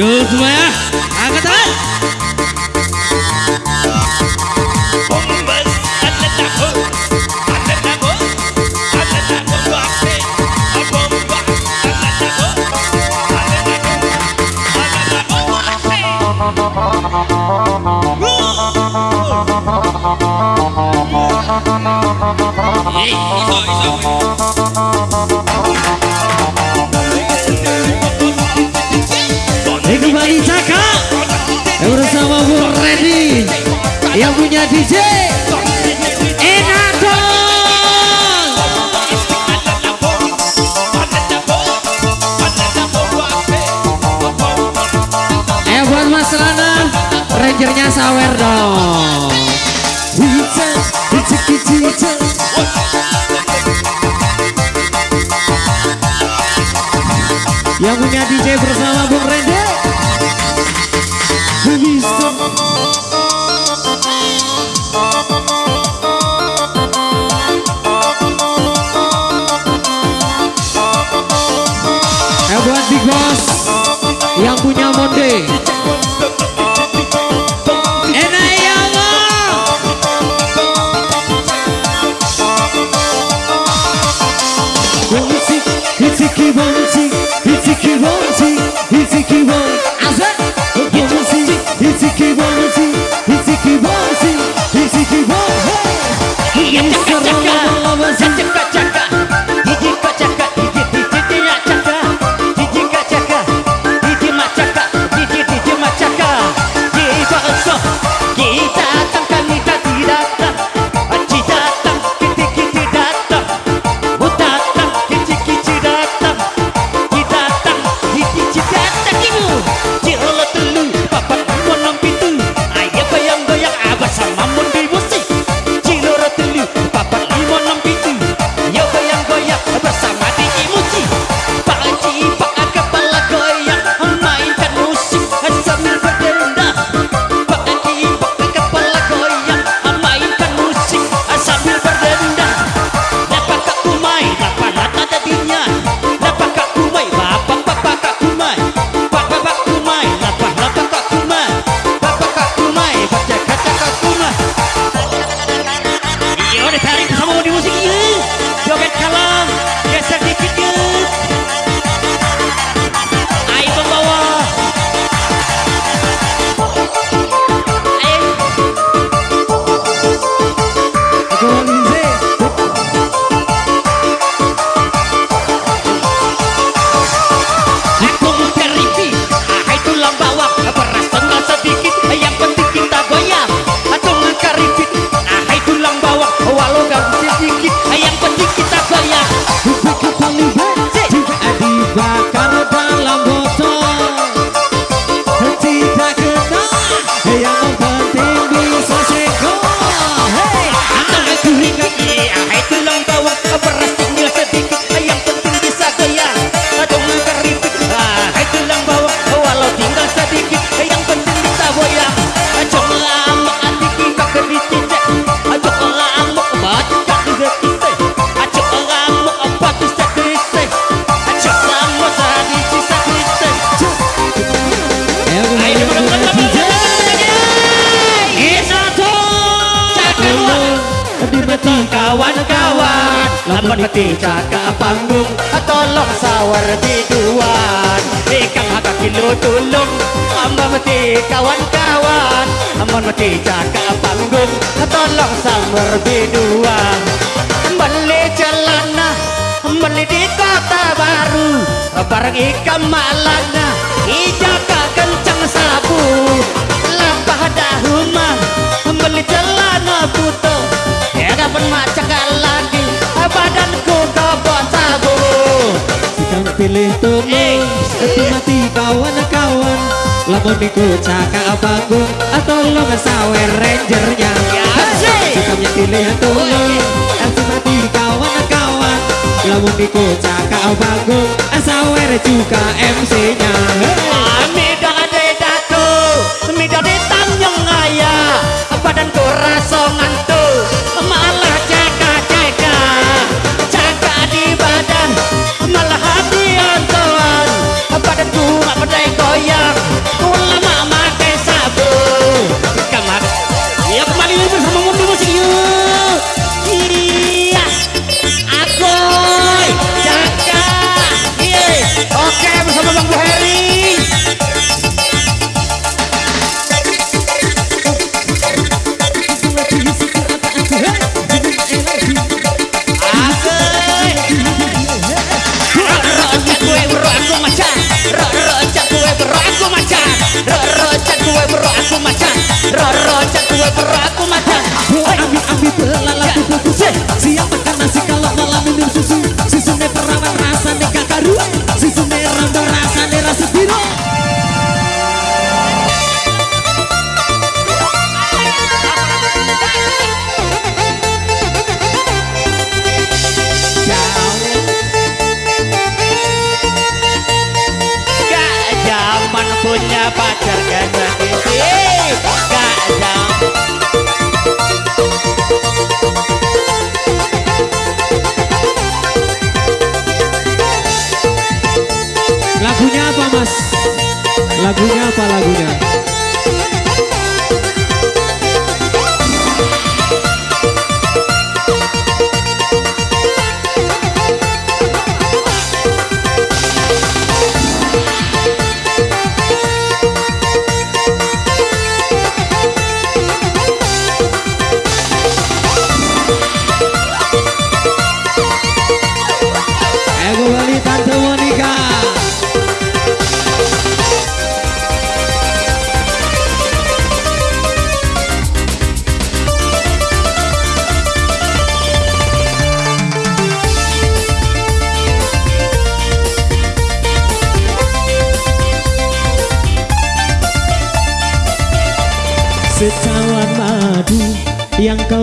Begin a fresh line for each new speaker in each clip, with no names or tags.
ಯೋಗ್ಮಯ ಆಗದ Hey, he's on, he's on. DJ eh, Rangernya sawer dong. Yang punya DJ bersama
Bu México. menetica ke panggung Tolong sawar biduan Ikan haka kilo tulung Memeti kawan-kawan. Menetica ke panggung Tolong sawar biduan Beli celana Beli di kota baru Bareng ikan malana Ijaka kencang sabu. Lampah dahuma Beli celana butuh Ya kapan macam kalah badanku kau bontaku
Sikang pilih tumu eh. Itu mati kawan-kawan Lamun
niku cakak bangun Atau lo ngesawer rangernya. Ya, Sikangnya pilih tumu oh, iya. Itu mati kawan-kawan Lamun niku cakak bangun Asawer juga
MC apa mas? Lagunya apa lagunya?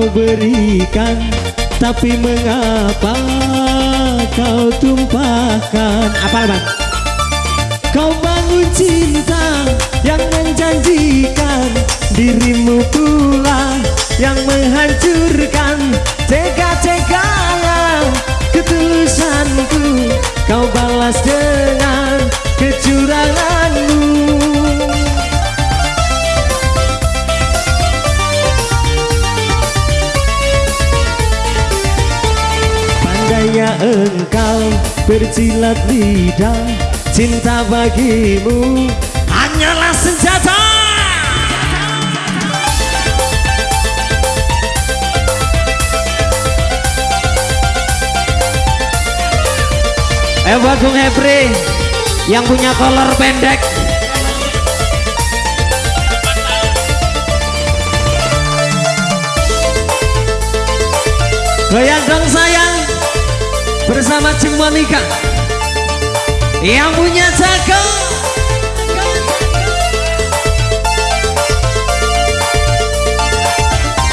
Kau berikan Tapi mengapa kau tumpahkan? Apa bang? Kau bangun cinta yang menjanjikan Dirimu pula yang menghancurkan. Tega-teganya ketulusanku Kau balas dengan engkau berjilat lidah Cinta bagimu hanyalah senjata. Eh buat Bung Hebri Yang punya kolor pendek. Goyang dong sayang Bersama Cing Monica Yang punya jago.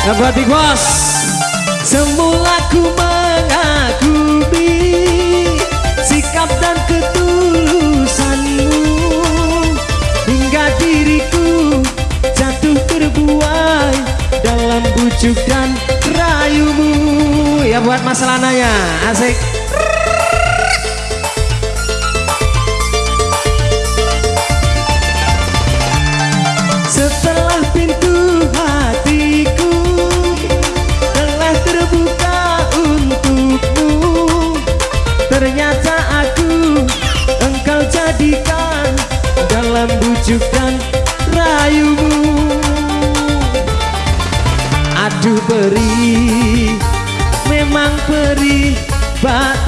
Ya buat Boss Semula ku mengagumi Sikap dan ketulusanmu. Hingga diriku jatuh terbuai Dalam bujuk dan rayumu. Ya buat Mas Lananya Asik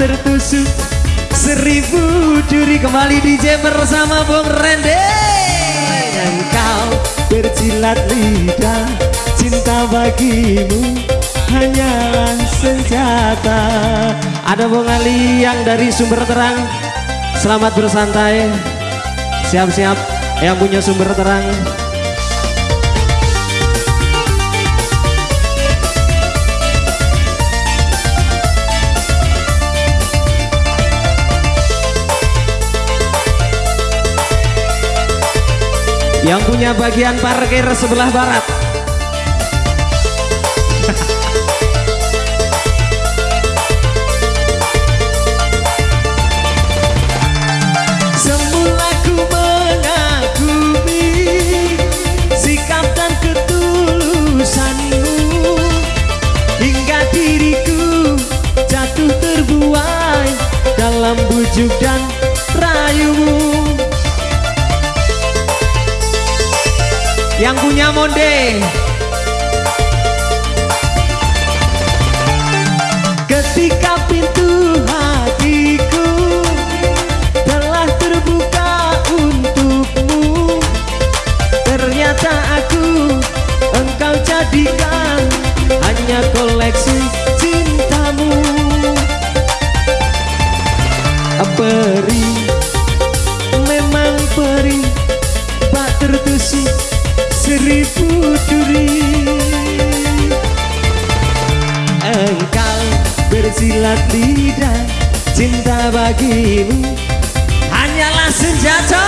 tertusuk. Seribu duri Kembali DJ bersama Bung Rende. Engkau berjilat lidah Cinta bagimu hanyalah senjata. Ada Bung Ali yang dari sumber terang. Selamat bersantai. Siap-siap yang punya sumber terang Yang punya bagian parkir sebelah barat punya bersilat lidah Cinta bagimu. Hanyalah senjata